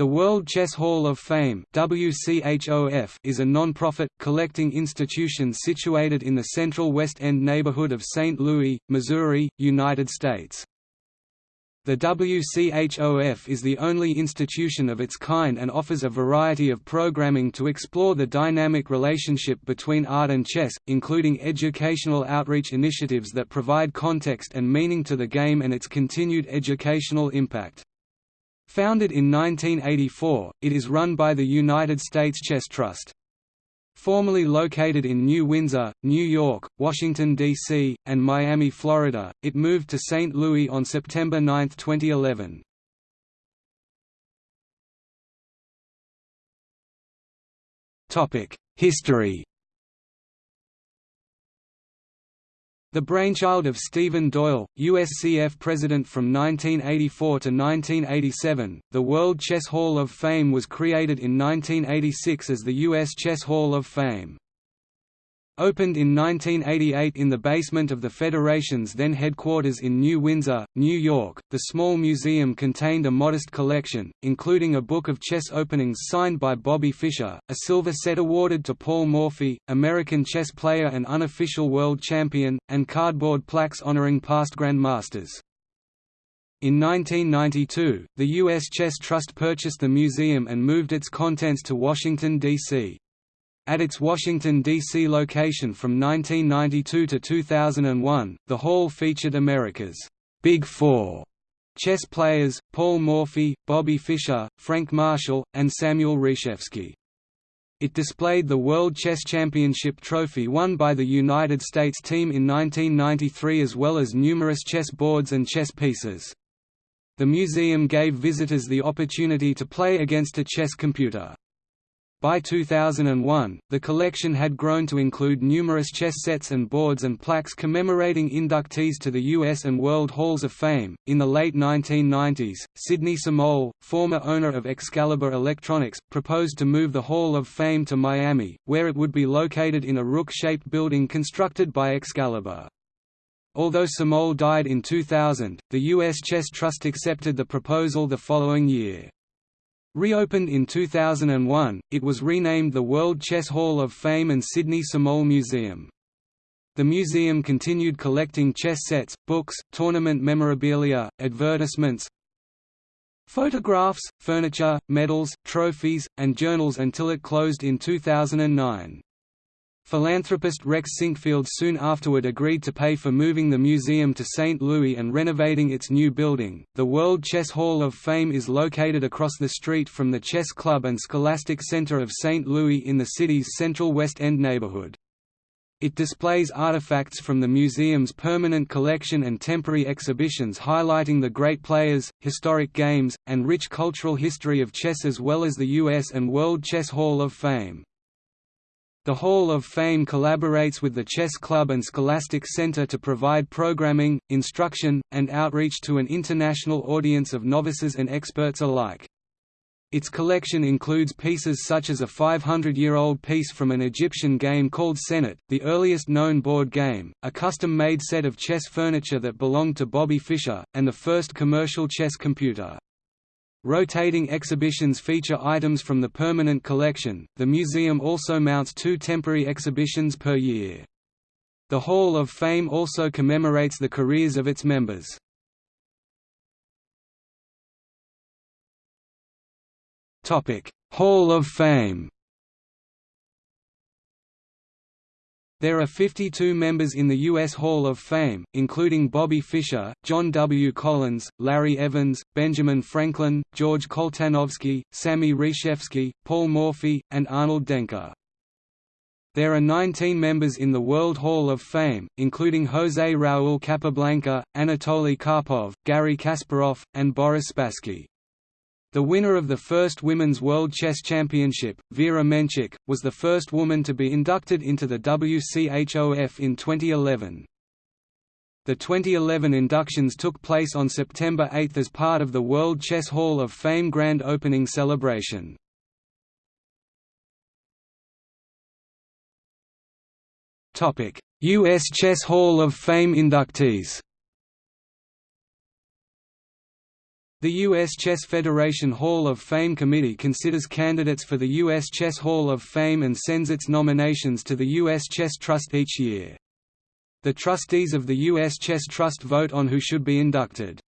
The World Chess Hall of Fame is a non-profit, collecting institution situated in the central West End neighborhood of St. Louis, Missouri, United States. The WCHOF is the only institution of its kind and offers a variety of programming to explore the dynamic relationship between art and chess, including educational outreach initiatives that provide context and meaning to the game and its continued educational impact. Founded in 1984, it is run by the United States Chess Trust. Formerly located in New Windsor, New York, Washington, D.C., and Miami, Florida, it moved to St. Louis on September 9, 2011. History The brainchild of Stephen Doyle, USCF president from 1984 to 1987, the World Chess Hall of Fame was created in 1986 as the U.S. Chess Hall of Fame. Opened in 1988 in the basement of the Federation's then headquarters in New Windsor, New York, the small museum contained a modest collection, including a book of chess openings signed by Bobby Fischer, a silver set awarded to Paul Morphy, American chess player and unofficial world champion, and cardboard plaques honoring past grandmasters. In 1992, the U.S. Chess Trust purchased the museum and moved its contents to Washington, D.C. At its Washington, D.C. location from 1992 to 2001, the hall featured America's Big Four chess players, Paul Morphy, Bobby Fischer, Frank Marshall, and Samuel Reshevsky. It displayed the World Chess Championship trophy won by the United States team in 1993 as well as numerous chess boards and chess pieces. The museum gave visitors the opportunity to play against a chess computer. By 2001, the collection had grown to include numerous chess sets and boards and plaques commemorating inductees to the U.S. and World Halls of Fame. In the late 1990s, Sidney Samole, former owner of Excalibur Electronics, proposed to move the Hall of Fame to Miami, where it would be located in a rook-shaped building constructed by Excalibur. Although Samole died in 2000, the U.S. Chess Trust accepted the proposal the following year. Reopened in 2001, it was renamed the World Chess Hall of Fame and Sidney Samole Museum. The museum continued collecting chess sets, books, tournament memorabilia, advertisements, photographs, furniture, medals, trophies, and journals until it closed in 2009. Philanthropist Rex Sinquefield soon afterward agreed to pay for moving the museum to St. Louis and renovating its new building. The World Chess Hall of Fame is located across the street from the Chess Club and Scholastic Center of St. Louis in the city's central West End neighborhood. It displays artifacts from the museum's permanent collection and temporary exhibitions highlighting the great players, historic games, and rich cultural history of chess as well as the U.S. and World Chess Hall of Fame. The Hall of Fame collaborates with the Chess Club and Scholastic Center to provide programming, instruction, and outreach to an international audience of novices and experts alike. Its collection includes pieces such as a 500-year-old piece from an Egyptian game called Senet, the earliest known board game, a custom-made set of chess furniture that belonged to Bobby Fischer, and the first commercial chess computer. Rotating exhibitions feature items from the permanent collection. The museum also mounts two temporary exhibitions per year. The Hall of Fame also commemorates the careers of its members. Topic: Hall of Fame. There are 52 members in the U.S. Hall of Fame, including Bobby Fischer, John W. Collins, Larry Evans, Benjamin Franklin, George Koltanowski, Sammy Reshevsky, Paul Morphy, and Arnold Denker. There are 19 members in the World Hall of Fame, including José Raúl Capablanca, Anatoly Karpov, Garry Kasparov, and Boris Spassky. The winner of the first Women's World Chess Championship, Vera Menchik, was the first woman to be inducted into the WCHOF in 2011. The 2011 inductions took place on September 8 as part of the World Chess Hall of Fame grand opening celebration. U.S. Chess Hall of Fame inductees The U.S. Chess Federation Hall of Fame Committee considers candidates for the U.S. Chess Hall of Fame and sends its nominations to the U.S. Chess Trust each year. The trustees of the U.S. Chess Trust vote on who should be inducted.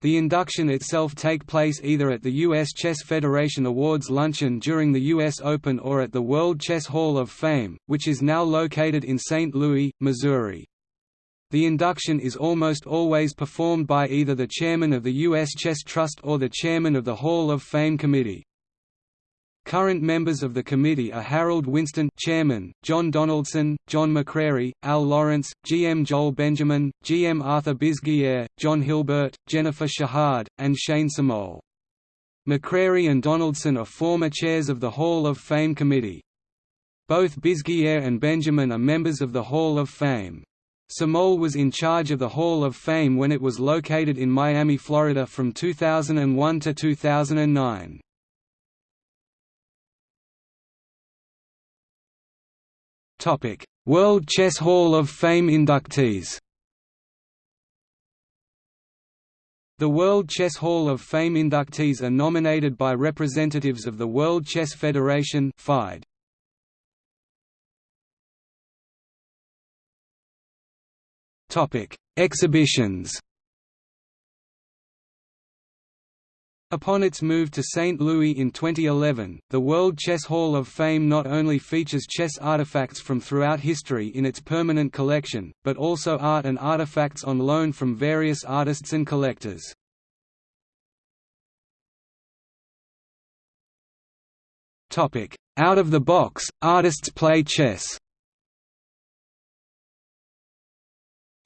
The induction itself take place either at the U.S. Chess Federation Awards Luncheon during the U.S. Open or at the World Chess Hall of Fame, which is now located in St. Louis, Missouri. The induction is almost always performed by either the chairman of the U.S. Chess Trust or the chairman of the Hall of Fame Committee. Current members of the committee are Harold Winston chairman, John Donaldson, John McCrary, Al Lawrence, GM Joel Benjamin, GM Arthur Bisguier, John Hilbert, Jennifer Shahade, and Shane Samole. McCrary and Donaldson are former chairs of the Hall of Fame committee. Both Bisguier and Benjamin are members of the Hall of Fame. Samole was in charge of the Hall of Fame when it was located in Miami, Florida from 2001 to 2009. World Chess Hall of Fame inductees The World Chess Hall of Fame inductees are nominated by representatives of the World Chess Federation FIDE. Exhibitions. Upon its move to St. Louis in 2011, the World Chess Hall of Fame not only features chess artifacts from throughout history in its permanent collection, but also art and artifacts on loan from various artists and collectors. Out of the box, artists play chess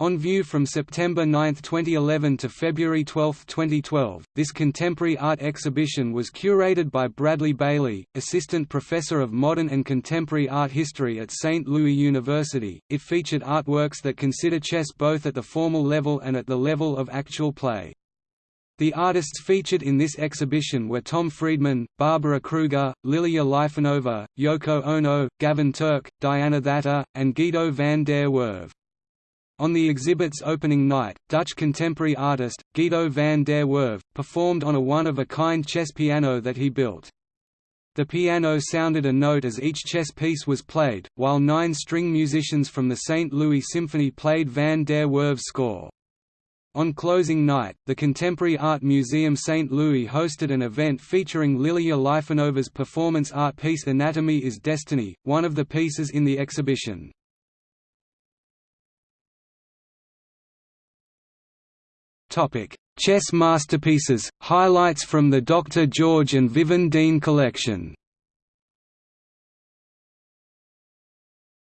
On view from September 9, 2011 to February 12, 2012, this contemporary art exhibition was curated by Bradley Bailey, Assistant Professor of Modern and Contemporary Art History at St. Louis University. It featured artworks that consider chess both at the formal level and at the level of actual play. The artists featured in this exhibition were Tom Friedman, Barbara Kruger, Lilia Lifanova, Yoko Ono, Gavin Turk, Diana Thater, and Guido van der Werve. On the exhibit's opening night, Dutch contemporary artist, Guido van der Werve, performed on a one-of-a-kind chess piano that he built. The piano sounded a note as each chess piece was played, while nine string musicians from the St. Louis Symphony played van der Werve's score. On closing night, the Contemporary Art Museum St. Louis hosted an event featuring Lilia Lifanova's performance art piece Anatomy is Destiny, one of the pieces in the exhibition. Topic: Chess masterpieces. Highlights from the Dr. George and Vivian Dean collection.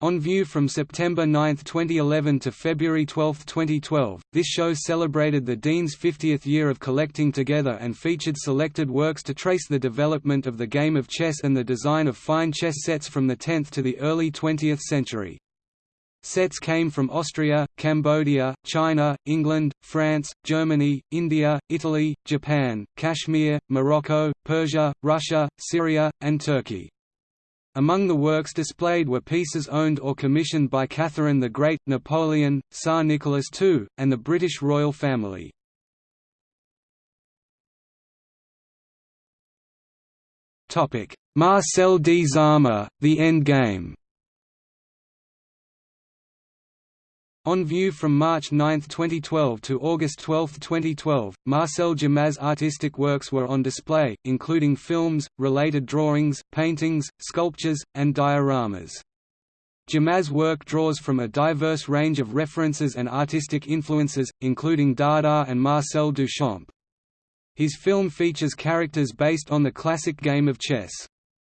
On view from September 9, 2011 to February 12, 2012, this show celebrated the Dean's 50th year of collecting together and featured selected works to trace the development of the game of chess and the design of fine chess sets from the 10th to the early 20th century. Sets came from Austria, Cambodia, China, England, France, Germany, India, Italy, Japan, Kashmir, Morocco, Persia, Russia, Syria, and Turkey. Among the works displayed were pieces owned or commissioned by Catherine the Great, Napoleon, Tsar Nicholas II, and the British royal family. Marcel Dzama, The End Game On view from March 9, 2012 to August 12, 2012, Marcel Dzama's artistic works were on display, including films, related drawings, paintings, sculptures, and dioramas. Dzama's work draws from a diverse range of references and artistic influences, including Dada and Marcel Duchamp. His film features characters based on the classic game of chess.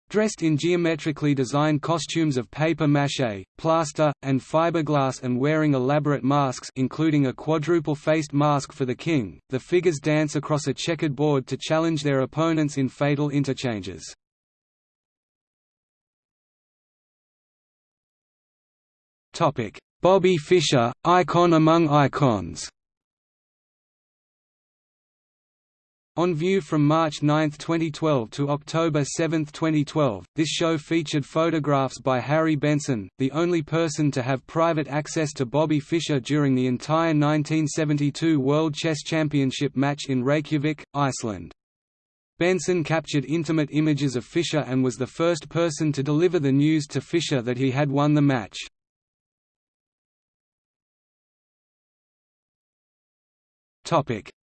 Dressed in geometrically designed costumes of paper maché, plaster, and fiberglass and wearing elaborate masks including a quadruple-faced mask for the king, the figures dance across a checkered board to challenge their opponents in fatal interchanges. Bobby Fischer, icon among icons On view from March 9, 2012 to October 7, 2012, this show featured photographs by Harry Benson, the only person to have private access to Bobby Fischer during the entire 1972 World Chess Championship match in Reykjavik, Iceland. Benson captured intimate images of Fischer and was the first person to deliver the news to Fischer that he had won the match.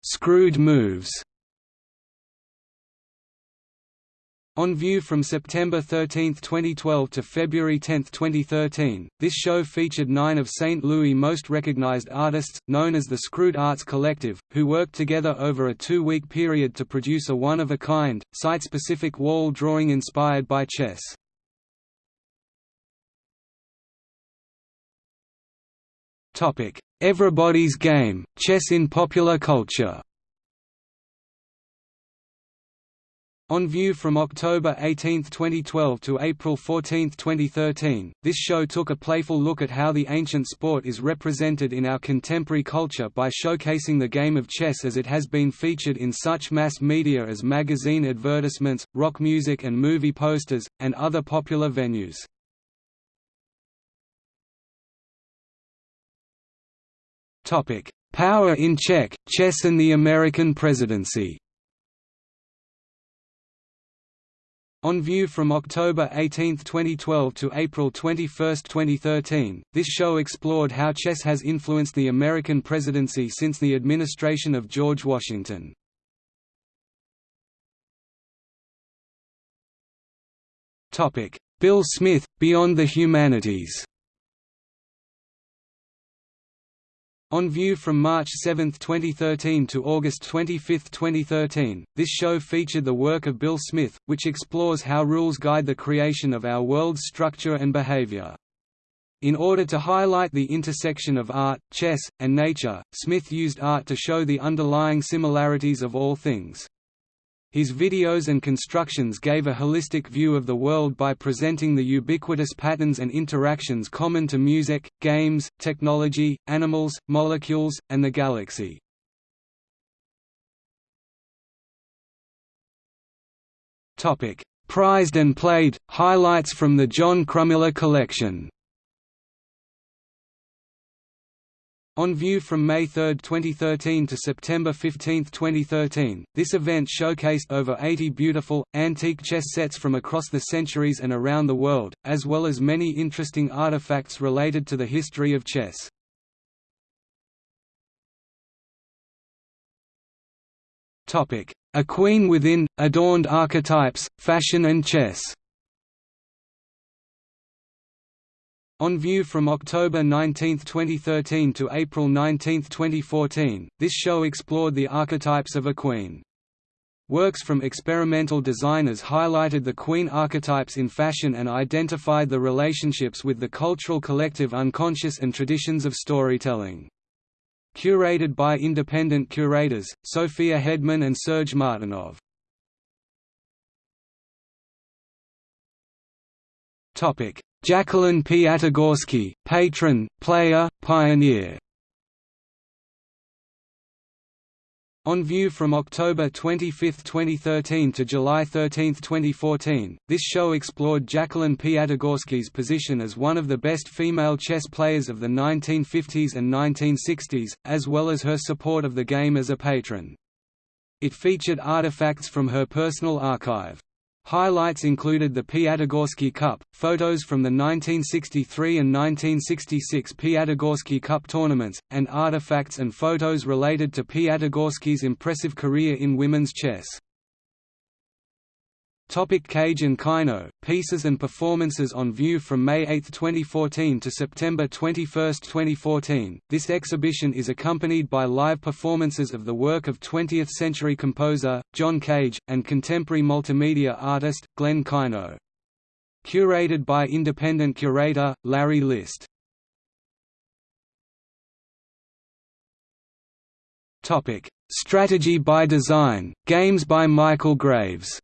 Screwed moves On view from September 13, 2012 to February 10, 2013, this show featured nine of St. Louis' most recognized artists, known as the Screwed Arts Collective, who worked together over a two-week period to produce a one-of-a-kind, site-specific wall drawing inspired by chess. Everybody's Game, Chess in Popular Culture On view from October 18, 2012 to April 14, 2013, this show took a playful look at how the ancient sport is represented in our contemporary culture by showcasing the game of chess as it has been featured in such mass media as magazine advertisements, rock music and movie posters, and other popular venues. Power in Check, Chess and the American Presidency On view from October 18, 2012 to April 21, 2013, this show explored how chess has influenced the American presidency since the administration of George Washington. Bill Smith, Beyond the Humanities On view from March 7, 2013 to August 25, 2013, this show featured the work of Bill Smith, which explores how rules guide the creation of our world's structure and behavior. In order to highlight the intersection of art, chess, and nature, Smith used art to show the underlying similarities of all things. His videos and constructions gave a holistic view of the world by presenting the ubiquitous patterns and interactions common to music, games, technology, animals, molecules, and the galaxy. Prized and played, highlights from the Jon Crumiller collection On view from May 3, 2013 to September 15, 2013, this event showcased over 80 beautiful, antique chess sets from across the centuries and around the world, as well as many interesting artifacts related to the history of chess. A Queen Within, Adorned Archetypes, Fashion and Chess On view from October 19, 2013 to April 19, 2014, this show explored the archetypes of a queen. Works from experimental designers highlighted the queen archetypes in fashion and identified the relationships with the cultural collective unconscious and traditions of storytelling. Curated by independent curators, Sophia Hedman and Serge Martinov. Jacqueline Piatigorsky, patron, player, pioneer On view from October 25, 2013 to July 13, 2014, this show explored Jacqueline Piatigorsky's position as one of the best female chess players of the 1950s and 1960s, as well as her support of the game as a patron. It featured artifacts from her personal archive. Highlights included the Piatigorsky Cup, photos from the 1963 and 1966 Piatigorsky Cup tournaments, and artifacts and photos related to Piatigorsky's impressive career in women's chess. Topic Cage and Kaino, pieces and performances on view from May 8, 2014 to September 21, 2014. This exhibition is accompanied by live performances of the work of 20th-century composer, John Cage, and contemporary multimedia artist, Glenn Kaino. Curated by independent curator, Larry List. Topic: Strategy by Design, Games by Michael Graves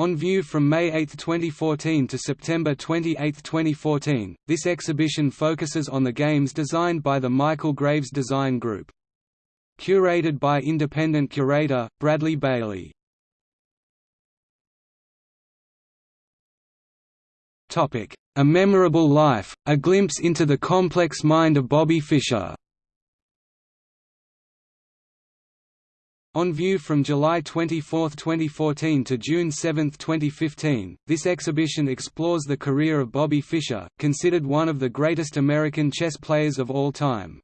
On view from May 8, 2014 to September 28, 2014, this exhibition focuses on the games designed by the Michael Graves Design Group. curated by independent curator, Bradley Bailey. A Memorable Life, a glimpse into the complex mind of Bobby Fischer On view from July 24, 2014 to June 7, 2015, this exhibition explores the career of Bobby Fischer, considered one of the greatest American chess players of all time.